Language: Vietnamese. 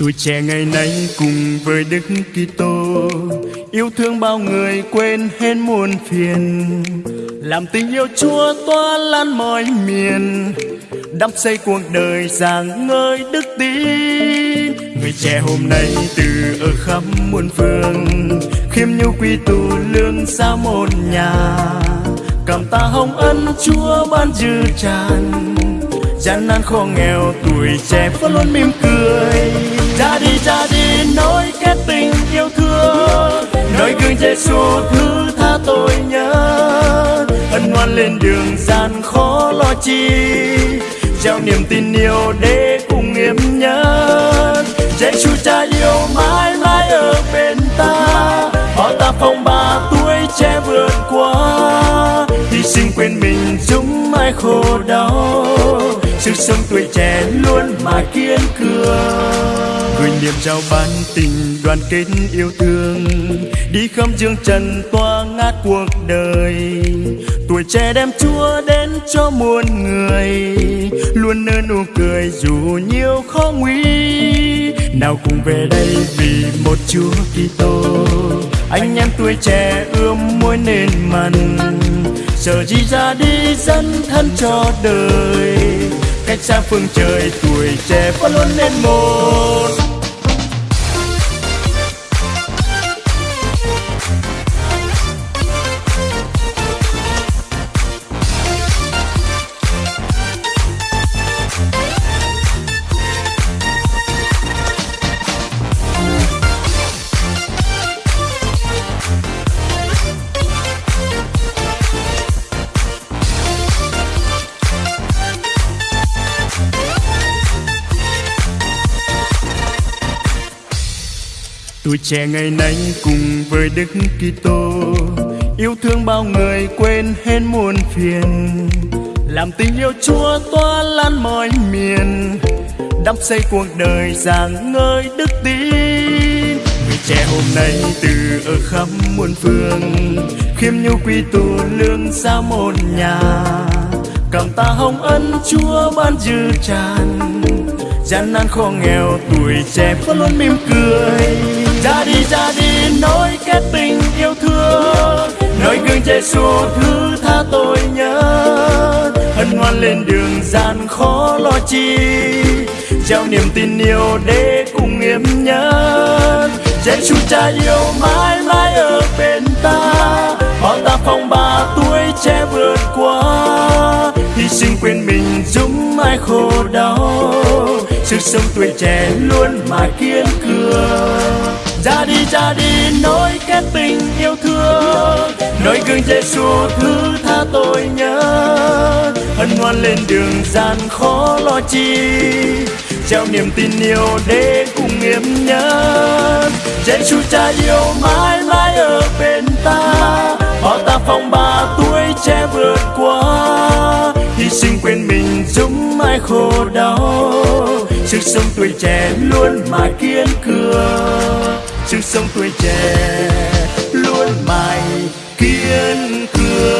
Tuổi trẻ ngày nay cùng với Đức Kitô, yêu thương bao người quên hết muôn phiền. Làm tình yêu Chúa tỏa lan mọi miền, đắp xây cuộc đời rạng ngời đức tin. Người trẻ hôm nay từ ở khắp muôn phương, khiêm nhu quy tụ lương xa một nhà. Cảm ta hồng ân Chúa ban dư tràn, gian nan khó nghèo tuổi trẻ vẫn luôn mỉm cười. Giêsu thứ tha tội nhớ. Ân ngoan lên đường gian khó lo chi. Trao niềm tin yêu để cùng nghiêm nhớ Giêsu cha yêu mãi mãi ở bên ta. Họ ta phong ba tuổi trẻ vượt qua. Hy sinh quên mình chúng mãi khổ đau. Sức sống tuổi trẻ luôn mà kiên cường. Gửi niềm trao ban tình đoàn kết yêu thương đi khắp dương trần toa ngát cuộc đời. Tuổi trẻ đem chúa đến cho muôn người. Luôn nở nụ cười dù nhiều khó nguy. Nào cùng về đây vì một chúa kitô. Anh em tuổi trẻ ươm môi nên mặn. Sợ gì ra đi dân thân cho đời. Cách xa phương trời tuổi trẻ vẫn luôn nên một. Tuổi trẻ ngày nay cùng với Đức Kitô, yêu thương bao người quên hết muôn phiền. Làm tình yêu Chúa tỏa lan mọi miền, đắp xây cuộc đời rạng ngời đức tin. Người trẻ hôm nay từ ở khắp muôn phương, khiêm nhu quy tụ lương xa một nhà. Cảm ta hồng ân Chúa ban dư tràn, gian nan khó nghèo tuổi trẻ vẫn luôn mỉm cười ra đi ra đi nối kết tình yêu thương. Nơi gương Giêsu thứ tha tôi nhớ. Hân hoan lên đường, gian khó lo chi. Trao niềm tin yêu để cùng nghiêm nhớ. Giêsu cha yêu mãi mãi ở bên ta. Họ ta phong ba tuổi trẻ vượt qua. Hy sinh quên mình, dũng mãi khổ đau. Sức sống tuổi trẻ luôn mà kiên cường ra đi nối kết tình yêu thương. Nơi gương Giêsu thứ tha tôi nhớ. Hân hoan lên đường gian khó lo chi. Trao niềm tin yêu để cùng em nhớ. Giêsu cha yêu mãi mãi ở bên ta. Họ ta phong ba tuổi trẻ vượt qua. Hy sinh quên mình giúp mãi khổ đau. Sức sống tuổi trẻ luôn mà kiên cường sức sống tuổi trẻ luôn mãi kiên cường.